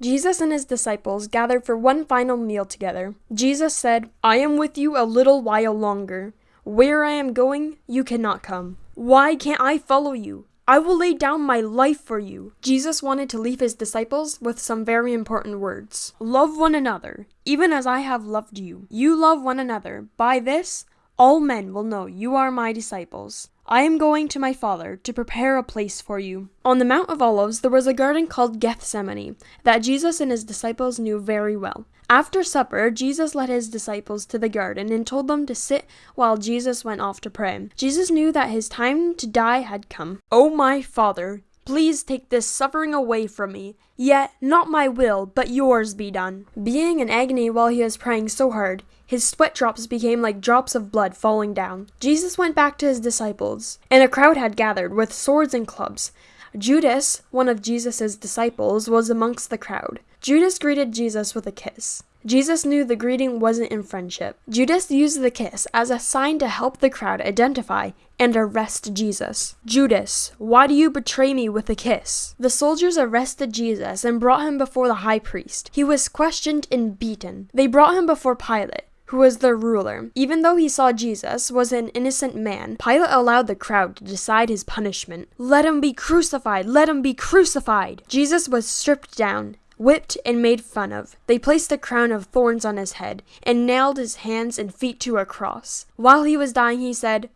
Jesus and his disciples gathered for one final meal together. Jesus said, I am with you a little while longer. Where I am going, you cannot come. Why can't I follow you? I will lay down my life for you. Jesus wanted to leave his disciples with some very important words. Love one another, even as I have loved you. You love one another. By this, all men will know you are my disciples. I am going to my Father to prepare a place for you. On the Mount of Olives, there was a garden called Gethsemane that Jesus and his disciples knew very well. After supper, Jesus led his disciples to the garden and told them to sit while Jesus went off to pray. Jesus knew that his time to die had come. Oh, my Father, Please take this suffering away from me. Yet, not my will, but yours be done. Being in agony while he was praying so hard, his sweat drops became like drops of blood falling down. Jesus went back to his disciples, and a crowd had gathered with swords and clubs. Judas, one of Jesus' disciples, was amongst the crowd. Judas greeted Jesus with a kiss. Jesus knew the greeting wasn't in friendship. Judas used the kiss as a sign to help the crowd identify and arrest Jesus. Judas, why do you betray me with a kiss? The soldiers arrested Jesus and brought him before the high priest. He was questioned and beaten. They brought him before Pilate who was their ruler. Even though he saw Jesus was an innocent man, Pilate allowed the crowd to decide his punishment. Let him be crucified! Let him be crucified! Jesus was stripped down whipped and made fun of. They placed a crown of thorns on his head and nailed his hands and feet to a cross. While he was dying, he said,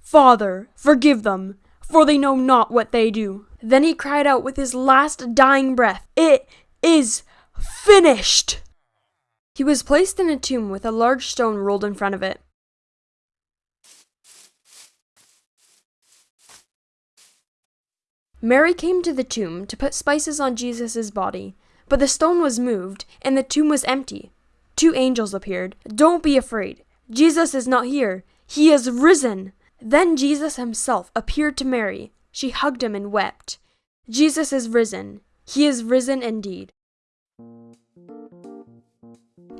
Father, forgive them, for they know not what they do. Then he cried out with his last dying breath, It is finished! He was placed in a tomb with a large stone rolled in front of it. Mary came to the tomb to put spices on Jesus' body, but the stone was moved and the tomb was empty. Two angels appeared. Don't be afraid. Jesus is not here. He is risen. Then Jesus himself appeared to Mary. She hugged him and wept. Jesus is risen. He is risen indeed.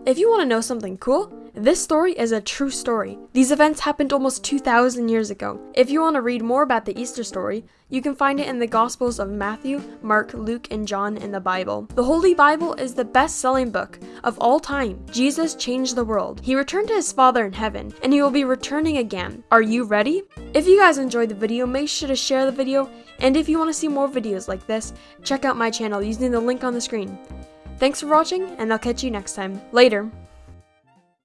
If you want to know something cool, this story is a true story. These events happened almost 2,000 years ago. If you want to read more about the Easter story, you can find it in the Gospels of Matthew, Mark, Luke, and John in the Bible. The Holy Bible is the best selling book of all time. Jesus changed the world. He returned to his Father in heaven, and he will be returning again. Are you ready? If you guys enjoyed the video, make sure to share the video, and if you want to see more videos like this, check out my channel using the link on the screen. Thanks for watching, and I'll catch you next time. Later.